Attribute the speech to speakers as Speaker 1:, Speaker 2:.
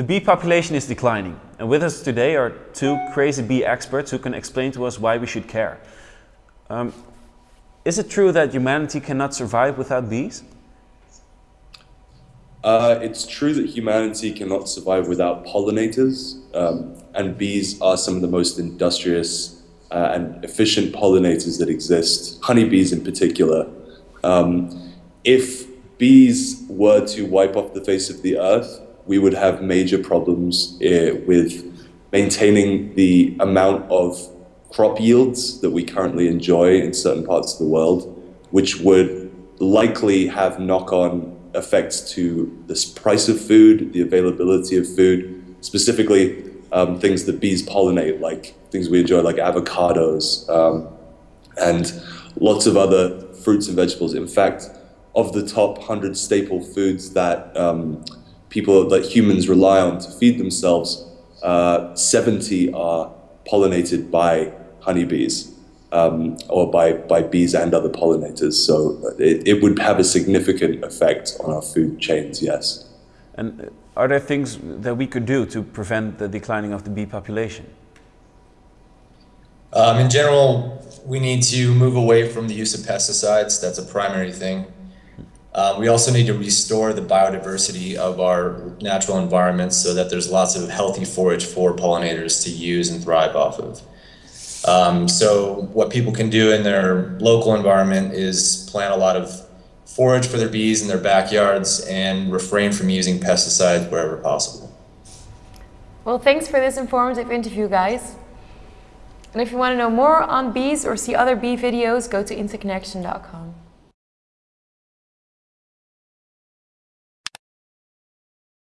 Speaker 1: The bee population is declining, and with us today are two crazy bee experts who can explain to us why we should care. Um, is it true that humanity cannot survive without bees?
Speaker 2: Uh, it's true that humanity cannot survive without pollinators, um, and bees are some of the most industrious uh, and efficient pollinators that exist, honeybees in particular. Um, if bees were to wipe off the face of the earth, we would have major problems uh, with maintaining the amount of crop yields that we currently enjoy in certain parts of the world, which would likely have knock-on effects to the price of food, the availability of food, specifically um, things that bees pollinate, like things we enjoy, like avocados um, and lots of other fruits and vegetables. In fact, of the top 100 staple foods that um, people, that humans rely on to feed themselves, uh, 70 are pollinated by honeybees um, or by, by bees and other pollinators. So it, it would have a significant effect on our food chains, yes.
Speaker 1: And are there things that we could do to prevent the declining of the bee population?
Speaker 3: Um, in general, we need to move away from the use of pesticides. That's a primary thing. Um, we also need to restore the biodiversity of our natural environments so that there's lots of healthy forage for pollinators to use and thrive off of. Um, so what people can do in their local environment is plant a lot of forage for their bees in their backyards and refrain from using pesticides wherever possible.
Speaker 4: Well, thanks for this informative interview, guys. And if you want to know more on bees or see other bee videos, go to interconnection.com.